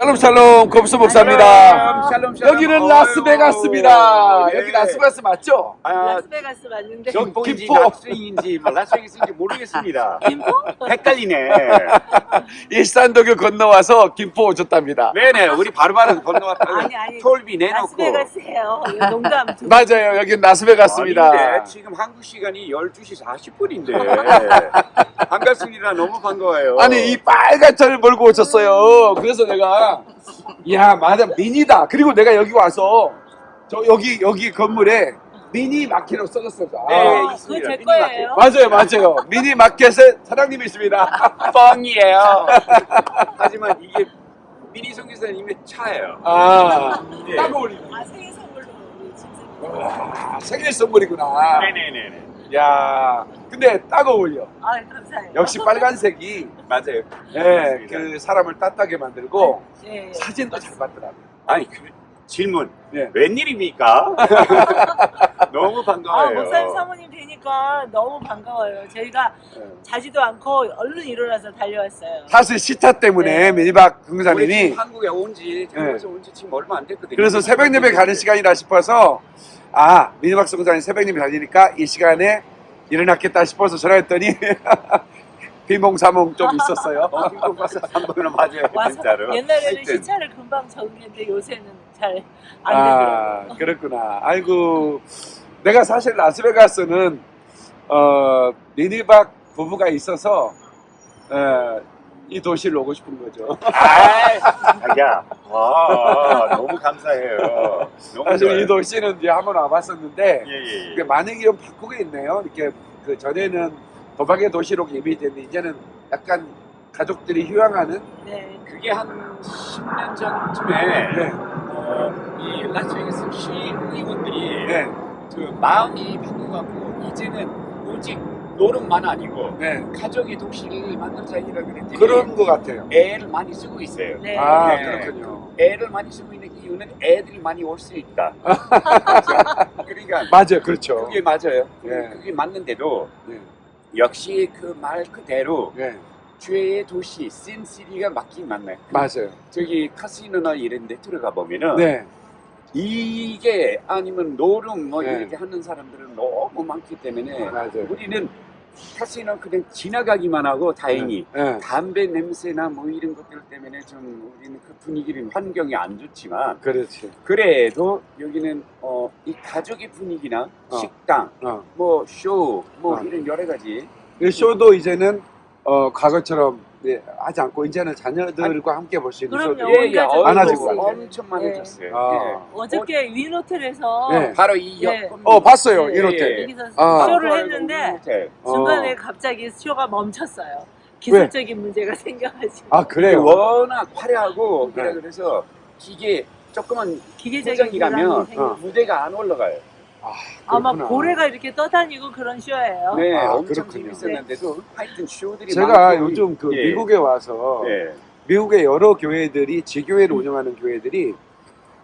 샬롬 샬롬 검수 목사입니다. 샬롬, 샬롬. 여기는 어휴, 라스베가스입니다. 예. 여기 라스베가스 맞죠? 아, 라스베가스 맞는데 경포인지 김포. 낙수인지 뭐 라스베이스인지 모르겠습니다. 김포? 헷갈리네. 일산대교 건너와서 김포 오셨답니다. 네네, 우리 바로바로 건너왔다가 아니, 아니. 톨비 내놓고. 라스베가스예요. 이거 농담. 좀- 맞아요. 여긴 라스베가스입니다. 아닌데, 지금 한국 시간이 12시 40분인데. 반갑습니다. 너무 반가워요. 아니 이 빨간 차를 몰고 오셨어요. 그래서 내가 야 맞아 미니다. 그리고 내가 여기 와서 저 여기 여기 건물에 미니 마켓으로 써졌어요. 아, 네, 아, 있습니다. 그거 제 거예요. 맞아요, 맞아요. 미니 마켓에 사장님이 있습니다. 뻥이에요. 하지만 이게 미니 성교사님의 차예요. 아, 예. 딱 어울리네. 아 생일 선물로 우리. 와, 생일 선물이구나. 네네네네. 야, 근데 딱 어울려. 아 감사해요. 역시 빨간색이 맞아요. 예, 맞습니다. 그 사람을 따뜻하게 만들고 예, 예. 사진도 잘 받더라고요. 아니, 그 질문. 예. 웬일입니까? 너무 아 반가워요. 목사님 사모님 뵈니까 너무 반가워요. 저희가 예. 자지도 않고 얼른 일어나서 달려왔어요. 사실 시차 때문에 네. 공사님이 지금 한국에 온지 태국에서 온지 지금 얼마 안 됐거든요. 그래서 새벽 예배 가는 시간이라 싶어서 아 미니박 성사님 새벽 예배 다니니까 이 시간에 일어났겠다 싶어서 전화했더니 비몽사몽 좀 있었어요. 가서 한 번은 맞아요. 진짜로. 옛날에는 하여튼. 시차를 금방 적응했는데 요새는 잘안 아 되더라고요. 그렇구나. 아이고 내가 사실 라스베가스는 어 미니박 부부가 있어서 어, 이 도시를 오고 싶은 거죠. 아이, 자기야. 아, 너무 감사해요. 너무 사실 좋아요. 이 도시는 이제 한번 와봤었는데 예, 예, 예. 많은 게좀 바꾸고 있네요. 이렇게 그 전에는 도박의 도시로 이미지였는데 이제는 약간 가족들이 휴양하는 네. 그게 한 10년 전쯤에 네, 어, 이 라스베이거스 시의원들이 네, 그 마음이 바뀌어갖고 이제는 오직 노름만 아니고 네 가족의 도시를 만들자이라 그랬더니 그런 것 같아요. 애를 많이 쓰고 있어요. 네. 아 네. 그렇군요. 애를 많이 쓰고 있는 이유는 애들이 많이 올 수 있다. 그러니까 맞아요, 그렇죠. 그게 맞아요. 네. 그게 맞는데도 네, 역시 그 말 그대로 네, 죄의 도시 신시리가 맞긴 맞나요? 맞아요. 저기 카시노나 이런 데 들어가 보면은 네, 이게 아니면 노름 뭐 네. 이렇게 하는 사람들은 너무 많기 때문에 맞아요. 우리는 카시노 그냥 지나가기만 하고 다행히 네, 담배 냄새나 뭐 이런 것들 때문에 좀 우리는 그 분위기는 환경이 안 좋지만 그렇지. 그래도 여기는 어, 이 가족의 분위기나 어. 식당 어. 뭐 쇼뭐 어. 이런 여러 가지 이 쇼도 이제는 어, 과거처럼 네, 하지 않고 이제는 자녀들과 함께 볼 수 있는 그럼요. 예, 예. 많아지고 있어요. 엄청 많아졌어요. 아. 예. 어저께 윈 호텔에서 네. 바로 이 예. 역. 어 봤어요 네, 이렇게. 여기서 아. 쇼를 했는데 어. 중간에 갑자기 쇼가 멈췄어요. 기술적인 문제가 생겨가지고 아 그래요. 워낙 화려하고 그래 네. 그래서 기계 조금만 기계적인 불안이 생겨. 어. 무대가 안 올라가요. 아, 아마 그렇구나. 고래가 이렇게 떠다니고 그런 쇼예요. 네, 아, 엄청 그렇군요. 재밌었는데도 하여튼 쇼들이 제가 많고, 요즘 그 예. 미국에 와서 예. 미국의 여러 교회들이 지교회를 운영하는 교회들이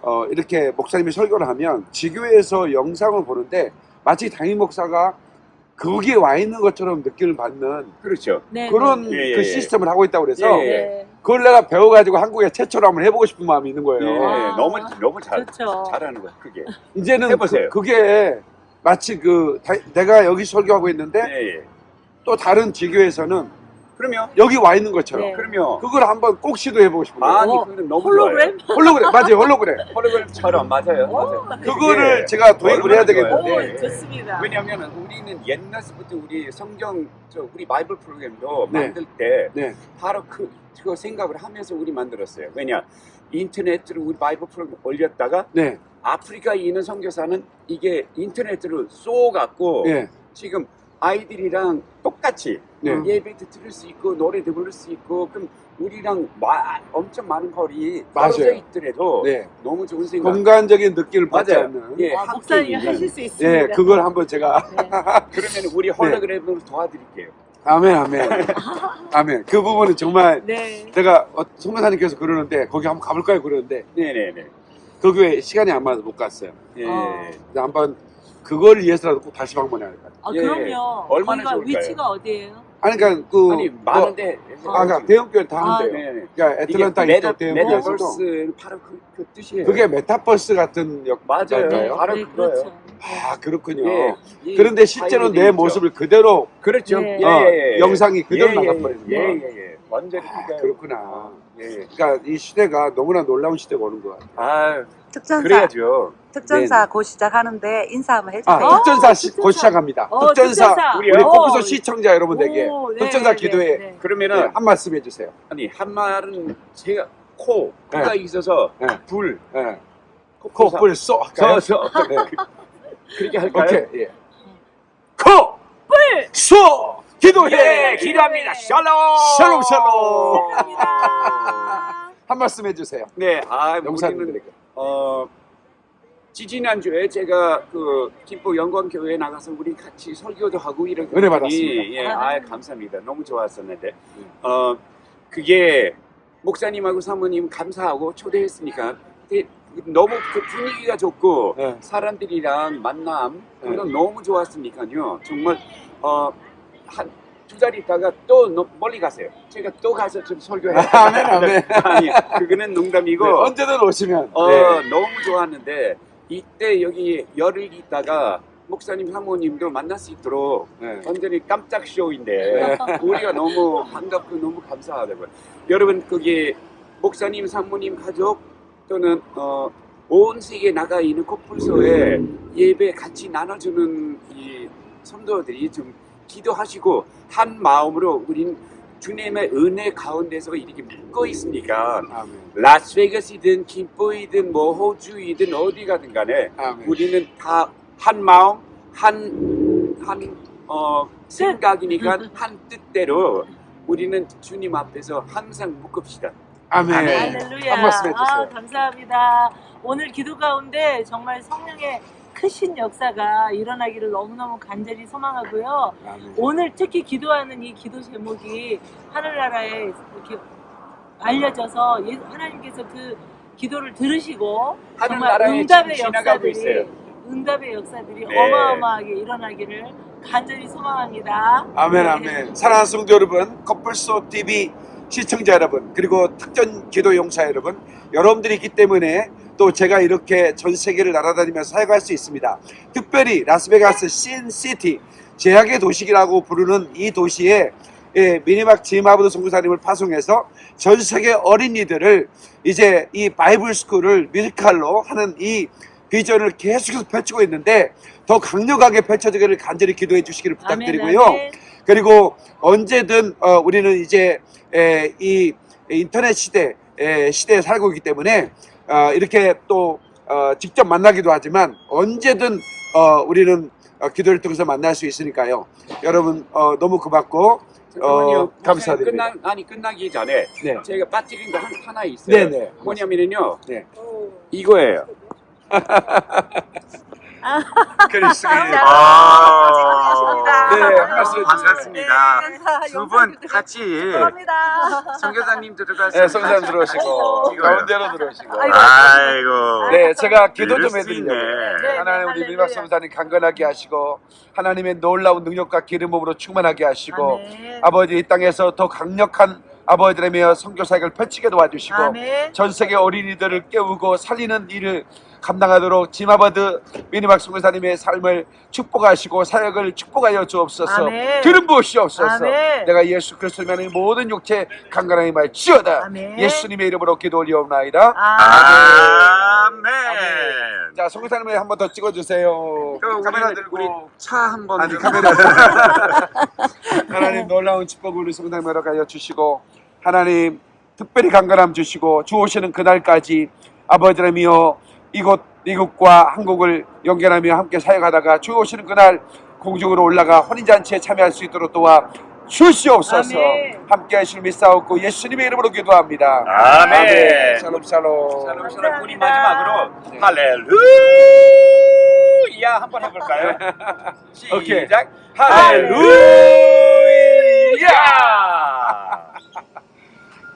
어, 이렇게 목사님이 설교를 하면 지교회에서 영상을 보는데 마치 담임 목사가 거기에 와 있는 것처럼 느낌을 받는 네, 그렇죠. 네. 그런 예, 예, 그 예. 시스템을 하고 있다고 그래서 예, 예. 네. 그걸 내가 배워가지고 한국에 최초로 한번 해보고 싶은 마음이 있는 예, 거예요. 아. 너무 너무 잘 그렇죠. 잘하는 거야 그게. 이제는 해보세요. 그, 게 마치 그 다- 내가 여기 설교하고 있는데 예, 예. 또 다른 지교에서는 그러면 여기 와 있는 것처럼 네. 그러면 그걸 한번 꼭 시도해 보고 싶은 거예요. 아니 어, 그건 너무 홀로그램? 홀로그램 맞아요 홀로그램 좋아요. 홀로그램처럼 맞아요. 맞아요. 오, 그거를 그게 제가 도입을 해야 좋아요. 오, 되겠는데 네. 좋습니다. 왜냐하면 우리는 옛날부터 우리 성경 저 우리 바이블 프로그램도 네. 만들 때 네. 바로 그 그거 생각을 하면서 우리 만들었어요. 왜냐 인터넷으로 우리 바이블 프로그램 올렸다가 네, 아프리카에 있는 선교사는 이게 인터넷으로 쏴갖고 예, 지금 아이들이랑 똑같이 네. 예배도 들을 수 있고 노래도 부를 수 있고 그럼 우리랑 마- 엄청 많은 거리. 떨어져 있더라도 네. 너무 좋은 생각. 공간적인 느낌을 받지. 않는 예, 아, 있는. 하실 수 있습니다. 예, 그걸 한번 제가 네. 그러면 우리 홀로그램으로 도와드릴게요. 아멘 아멘 아멘 그 부분은 정말 네. 제가 어, 송교사님께서 그러는데 거기 한번 가볼까요 그러는데 네네네. 그 교회 시간이 안 맞아서 못 갔어요 예. 어. 근데 한번 그걸 위해서라도 꼭 다시 방문해야 할것 같아요 아, 예. 그럼요. 얼마나 거기가 좋을까요? 위치가 어디예요? 아니 그러니까 그 아니 뭐, 많은데 아, 그러니까 대형 교회 다 아, 한대요. 네, 네. 그러니까 애틀란타 이게 이쪽 메타, 대형 교회에서도 메타버스는 바로 그, 그 뜻이에요. 그게 메타버스 같은 역 맞아요. 맞아요? 바로 네, 그거예요. 그렇죠. 아 그렇군요. 예, 이 그런데 실제로 내 있죠. 모습을 그대로 그렇죠. 네. 예, 어, 예, 예. 영상이 그대로 예, 나가버리는 예, 거야. 예, 예, 예. 완전히 아. 그렇구나. 예, 예. 그러니까 이 시대가 너무나 놀라운 시대가 오는 것 같아요. 아, 특전사 그래야죠. 특전사 곧 시작하는데 인사 한번 아, 해주세요. 어, 특전사 시, 곧 특전사. 시작합니다. 어, 특전사, 특전사. 우리 어. 코프소 시청자 여러분들에게 오, 네, 특전사 네, 기도회 네. 그러면은 네, 한 말씀 해주세요. 아니 한 말은 제가 코 코가 있어서 네. 불 네. 코 코뿔 쏘 할까요? 서서 네. 그렇게 할까요? 오케이. 예. 코! 뿔! 쏘! 기도해! 예, 기도합니다. 샬롬. 샬롬, 샬롬. 감사합니다. 한 말씀 해주세요. 네, 아 우리는. 어 지지난주에 제가 그 김포 영광교회에 나가서 우리 같이 설교도 하고 이렇게 은혜 했더니, 받았습니다. 예, 아 감사합니다. 너무 좋았었는데 어 그게 목사님하고 사모님 감사하고 초대했으니까 너무 그 분위기가 좋고 네. 사람들이랑 만남 네. 그건 너무 좋았으니까요. 정말 어 한 두 달 있다가 또 너- 멀리 가세요. 제가 또 가서 좀 설교해. 아멘, 아멘. 아니 그거는 농담이고 네, 언제든 오시면. 어, 네. 너무 좋았는데 이때 여기 열흘 있다가 목사님 사모님도 만날 수 있도록 네. 완전히 깜짝 쇼인데 우리가 너무 반갑고 너무 감사하다고요. 여러분 거기 목사님 사모님 가족 또는 어, 온 세계에 나가 있는 코뿔소에 예배 같이 나눠주는 이 성도들이 좀 기도하시고 한 마음으로 우린 주님의 은혜 가운데서 이렇게 묶어 있으니까 아멘. 라스베이거스이든 김포이든 뭐 호주이든 어디 가든 간에 아멘. 우리는 다 한 마음 한 한 어 생각이니까 한 뜻대로 우리는 주님 앞에서 항상 묶읍시다. 아멘. 할렐루야. 한 말씀 해주세요. 아, 감사합니다. 오늘 기도 가운데 정말 성령의 크신 역사가 일어나기를 너무너무 간절히 소망하고요. 아멘. 오늘 특히 기도하는 이 기도 제목이 하늘나라에 이렇게 알려져서 예- 하나님께서 그 기도를 들으시고 정말 응답의 역사들이. 응답의 역사들이 네. 어마어마하게 일어나기를 간절히 소망합니다. 아멘 네. 아멘 사랑하는 성도 여러분 커플소 TV 시청자 여러분 그리고 특전 기도 용사 여러분 여러분들이 있기 때문에 또 제가 이렇게 전 세계를 날아다니면서 사역할 수 있습니다 특별히 라스베가스 Sin City 죄악의 도시라고 부르는 이 도시에 예, 미니막 지마브드 선교사님을 파송해서 전 세계 어린이들을 이제 이 바이블 스쿨을 뮤지컬로 하는 이 비전을 계속해서 펼치고 있는데 더 강력하게 펼쳐지기를 간절히 기도해 주시기를 부탁드리고요. 아멘, 아멘. 그리고 언제든 어, 우리는 이제 에, 이 인터넷 시대 에, 시대에 살고 있기 때문에 어, 이렇게 또 어, 직접 만나기도 하지만 언제든 어, 우리는 어, 기도를 통해서 만날 수 있으니까요. 여러분 어, 너무 고맙고. 어, 감사드립니다. 끝나, 아니 끝나기 전에 네. 제가 빠뜨린 거 한, 하나 있어요. 네네. 뭐냐면요. 오. 이거예요. 그렇습니다. 아, 네, 한 말씀 해주세요. 반갑습니다. 두 분 같이 감사합니다. 선교사님 들어가서 네, 성사님 들어오시고 이거요. 가운데로 들어오시고. 아이고. 네, 제가 기도 좀수 해드리려고. 있네. 네, 하나님 우리. 민박 선사님 강건하게 하시고 하나님의 놀라운 능력과 기름 부음으로 충만하게 하시고 아멘. 아버지 이 땅에서 더 강력한 아버지라며 선교 사역을 펼치게 도와주시고 아멘. 전 세계 어린이들을 깨우고 살리는 일을 감당하도록 지마바드 미니막 선교사님의 삶을 축복하시고 사역을 축복하여 주옵소서 아멘. 기름 부으시옵소서 아멘. 내가 예수 그리스도의 모든 육체 강건하게 말지어다 아멘. 예수님의 이름으로 기도 올리옵나이다 아멘. 아멘. 자 선교사님을 한번 더 찍어주세요 그 카메라 우리- 들고 우리 차 한번 아니 카메라 하나님 놀라운 축복을 우리 성당으로 가여 주시고 하나님 특별히 강건함 주시고 주 오시는 그날까지 아버지라며 이곳 미국과 한국을 연결하며 함께 사역하다가 주 오시는 그날 공중으로 올라가 혼인잔치에 참여할 수 있도록 도와 주시옵소서. 아멘. 함께 하실 믿사옵고 예수님의 이름으로 기도합니다. 아멘. 샬롬 샬롬. 샬롬 샬롬 우리. 마지막으로 할렐루야 한번 해볼까요? 오케이. 시작 할렐루야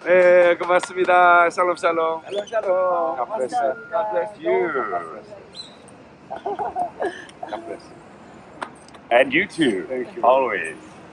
네 고맙습니다 샬롬 샬롬 샬롬 샬롬 God bless you. God bless you God bless you. And you too. Thank you. Always.